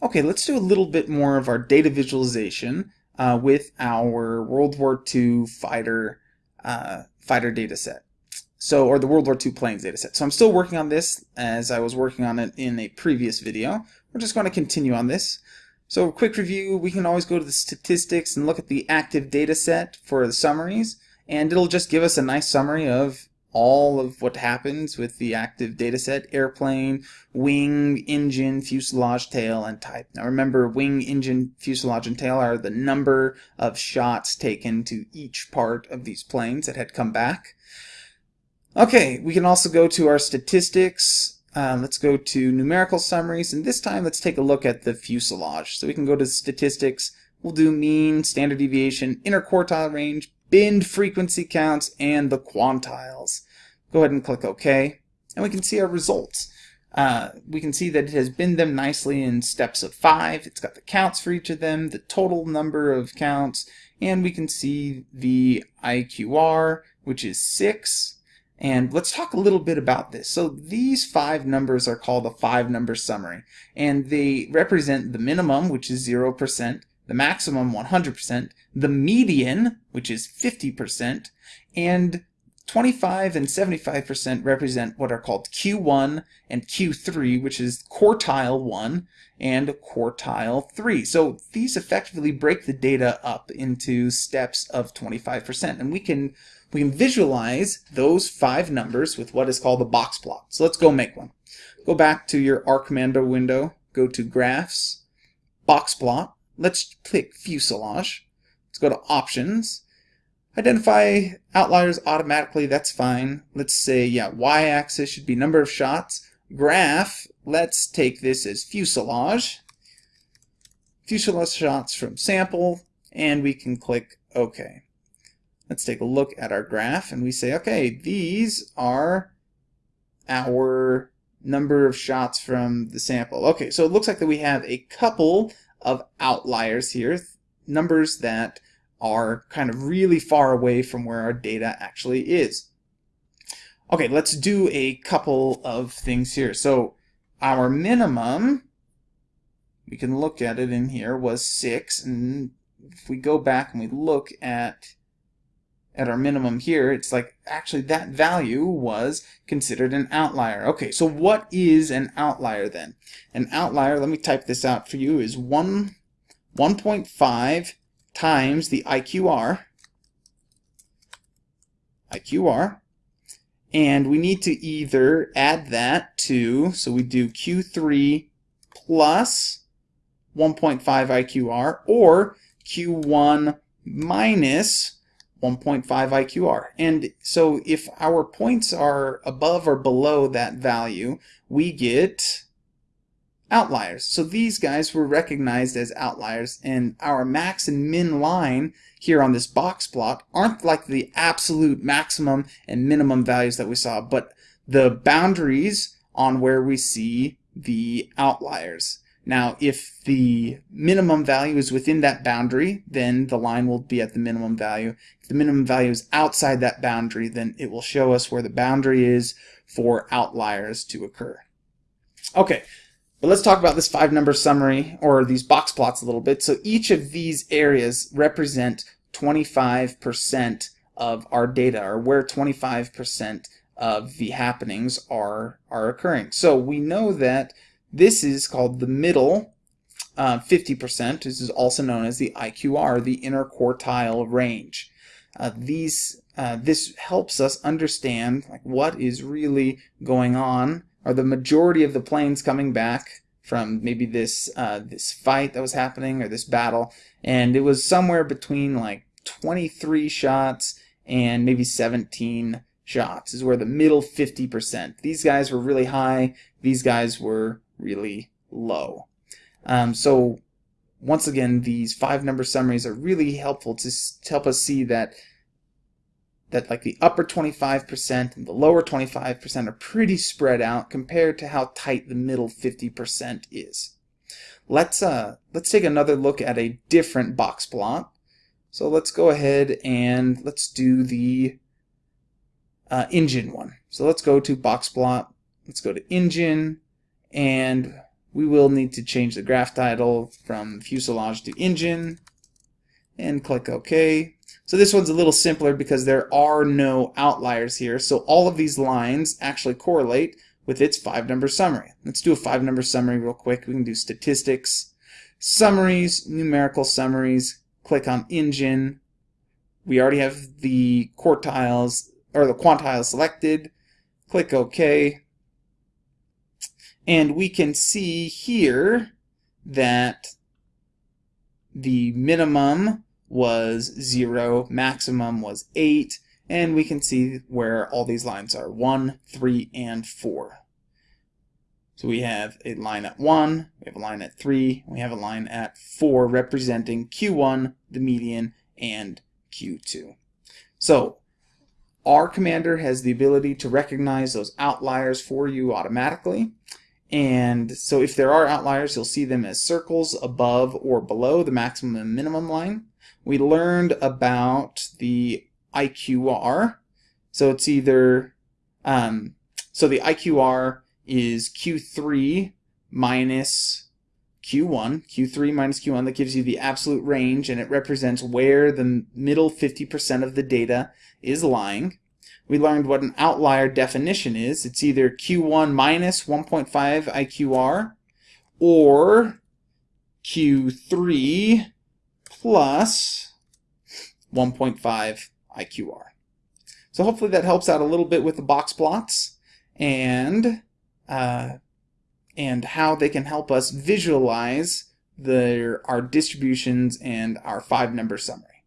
Okay, let's do a little bit more of our data visualization uh, with our World War II fighter uh, fighter data set. So, or the World War II planes data set. So I'm still working on this as I was working on it in a previous video. We're just going to continue on this. So quick review, we can always go to the statistics and look at the active data set for the summaries, and it'll just give us a nice summary of all of what happens with the active dataset, airplane, wing, engine, fuselage, tail, and type. Now remember, wing, engine, fuselage, and tail are the number of shots taken to each part of these planes that had come back. Okay, we can also go to our statistics. Uh, let's go to numerical summaries, and this time let's take a look at the fuselage. So we can go to statistics, we'll do mean, standard deviation, interquartile range, binned frequency counts, and the quantiles. Go ahead and click OK, and we can see our results. Uh, we can see that it has binned them nicely in steps of five. It's got the counts for each of them, the total number of counts, and we can see the IQR, which is six. And let's talk a little bit about this. So these five numbers are called a five number summary, and they represent the minimum, which is 0%, the maximum 100%, the median, which is 50%, and 25 and 75% represent what are called Q1 and Q3, which is quartile 1 and quartile 3. So these effectively break the data up into steps of 25%. And we can we can visualize those five numbers with what is called a box plot. So let's go make one. Go back to your R Commander window, go to Graphs, Box Plot, Let's click fuselage. Let's go to options. Identify outliers automatically, that's fine. Let's say, yeah, y-axis should be number of shots. Graph, let's take this as fuselage. Fuselage shots from sample, and we can click OK. Let's take a look at our graph, and we say, okay, these are our number of shots from the sample. Okay, so it looks like that we have a couple of outliers here, numbers that are kind of really far away from where our data actually is. Okay, let's do a couple of things here. So our minimum, we can look at it in here, was 6. And if we go back and we look at at our minimum here, it's like actually that value was considered an outlier. Okay, so what is an outlier then? An outlier, let me type this out for you, is 1 1.5 times the IQR IQR and we need to either add that to so we do Q3 plus 1.5 IQR or Q1 minus 1.5 IQR. And so if our points are above or below that value, we get outliers. So these guys were recognized as outliers and our max and min line here on this box plot aren't like the absolute maximum and minimum values that we saw, but the boundaries on where we see the outliers. Now, if the minimum value is within that boundary, then the line will be at the minimum value. If the minimum value is outside that boundary, then it will show us where the boundary is for outliers to occur. Okay, but let's talk about this five number summary or these box plots a little bit. So each of these areas represent 25% of our data or where 25% of the happenings are, are occurring. So we know that this is called the middle uh, 50%. This is also known as the IQR, the interquartile range. Uh, these uh, this helps us understand like what is really going on. Are the majority of the planes coming back from maybe this uh, this fight that was happening or this battle? And it was somewhere between like 23 shots and maybe 17 shots is where the middle 50%. These guys were really high. These guys were really low. Um, so once again, these five number summaries are really helpful to, to help us see that that like the upper 25% and the lower 25% are pretty spread out compared to how tight the middle 50% is. Let's uh let's take another look at a different box plot. So let's go ahead and let's do the uh, engine one. So let's go to box plot. Let's go to engine and we will need to change the graph title from fuselage to engine and click OK. So this one's a little simpler because there are no outliers here. So all of these lines actually correlate with its five number summary. Let's do a five number summary real quick. We can do statistics, summaries, numerical summaries, click on engine. We already have the quartiles or the quantiles selected. Click OK. And we can see here that the minimum was 0, maximum was 8, and we can see where all these lines are, 1, 3, and 4. So we have a line at 1, we have a line at 3, we have a line at 4 representing Q1, the median, and Q2. So R Commander has the ability to recognize those outliers for you automatically. And so if there are outliers, you'll see them as circles above or below the maximum and minimum line. We learned about the IQR. So it's either, um, so the IQR is Q3 minus Q1, Q3 minus Q1, that gives you the absolute range and it represents where the middle 50% of the data is lying. We learned what an outlier definition is. It's either Q1 minus 1.5 IQR or Q3 plus 1.5 IQR. So hopefully that helps out a little bit with the box plots and uh, and how they can help us visualize the, our distributions and our five number summary.